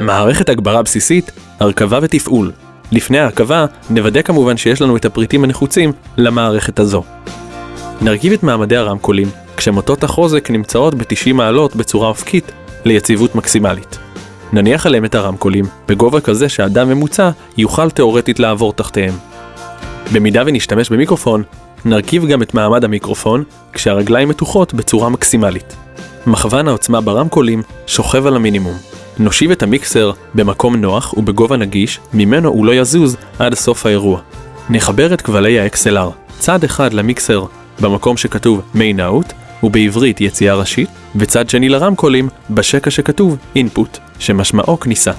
מערכת הגברה בסיסית, הרכבה ותפעול. לפני ההרכבה, נוודא כמובן שיש לנו את הפריטים הנחוצים למערכת הזו. נרכיב את מעמדי הרמקולים, כשמוטות החוזק נמצאות ב-90 מעלות בצורה אופקית ליציבות מקסימלית. נניח עליהם את הרמקולים, בגובה כזה שאדם ממוצע יוכל תאורטית לעבור תחתיהם. במידה ונשתמש במיקרופון, נרכיב גם את מעמד המיקרופון, כשהרגליים מתוחות בצורה מקסימלית. מכוון העוצמה ברמקולים שוכב על המינימום. נושיב את המיקסר במקום נוח ובגובה נגיש, ממנו הוא לא יזוז עד סוף האירוע. נחבר את כבלי ה-XLR, צד אחד למיקסר במקום שכתוב main out, ובעברית יציאה ראשית, וצד שני לרמקולים בשקע שכתוב input, שמשמעו כניסה.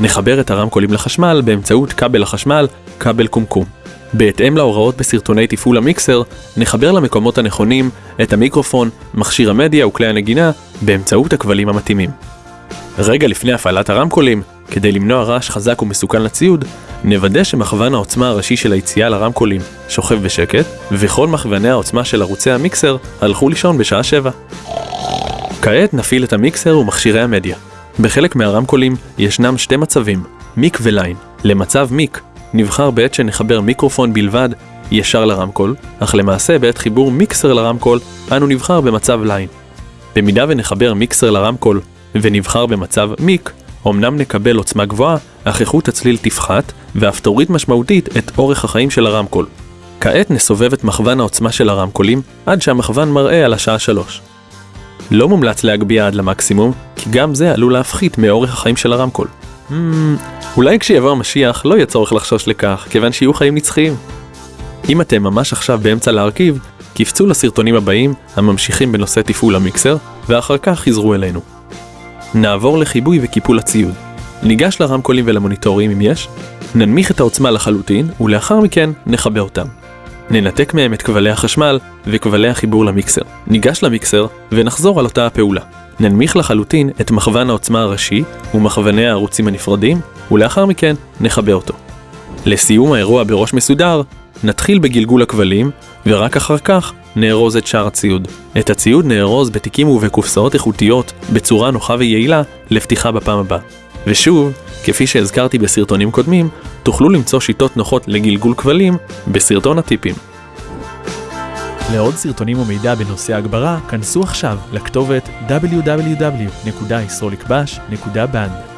נחבר את הרמקולים לחשמל באמצעות כבל החשמל, כבל קומקום. בהתאם להוראות בסרטוני תפעול המיקסר, נחבר למקומות הנכונים את המיקרופון, מכשיר המדיה וכלי הנגינה באמצעות הכבלים המתאימים. רגע לפני הפעלת הרמקולים, כדי למנוע רעש חזק ומסוכן לציוד, נוודא שמכוון העוצמה הראשי של היציאה לרמקולים שוכב בשקט, וכל מכווני העוצמה של ערוצי המיקסר הלכו לישון בשעה 7. כעת נפעיל את המיקסר ומכשירי המדיה. בחלק מהרמקולים ישנם שתי מצבים, מיק וליין. למצב מיק, נבחר בעת שנחבר מיקרופון בלבד ישר לרמקול, אך למעשה בעת חיבור מיקסר לרמקול, אנו נבחר במצב ליין. במידה ונחבר מיקסר לרמקול ונבחר במצב מיק, אמנם נקבל עוצמה גבוהה, אך איכות הצליל תפחת, ואף תוריד משמעותית את אורך החיים של הרמקול. כעת נסובב את מכוון העוצמה של הרמקולים, עד שהמכוון מראה על השעה 3. לא מומלץ להגביה עד למקסימום, כי גם זה עלול להפחית מאורך החיים של הרמקול. Hmm, אולי כשיבוא המשיח לא יהיה צורך לחשוש לכך, כיוון שיהיו חיים נצחיים. אם אתם ממש עכשיו באמצע להרכיב, קפצו לסרטונים הבאים הממשיכים בנושא תפעול המיקסר, ואחר כך חזרו אלינו. נעבור לחיבוי וקיפול הציוד. ניגש לרמקולים ולמוניטורים אם יש, ננמיך את העוצמה לחלוטין, ולאחר מכן נחבר אותם. ננתק מהם את כבלי החשמל וכבלי החיבור למיקסר. ניגש למיקסר ונחזור על אותה הפעולה. ננמיך לחלוטין את מכוון העוצמה הראשי ומכווני הערוצים הנפרדים, ולאחר מכן נחבר אותו. לסיום האירוע בראש מסודר, נתחיל בגלגול הכבלים, ורק אחר כך נארוז את שאר הציוד. את הציוד נארוז בתיקים ובקופסאות איכותיות בצורה נוחה ויעילה לפתיחה בפעם הבאה. ושוב, כפי שהזכרתי בסרטונים קודמים, תוכלו למצוא שיטות נוחות לגלגול כבלים בסרטון הטיפים. לעוד סרטונים ומידע בנושא הגברה, כנסו עכשיו לכתובת www.yisrolikbash.band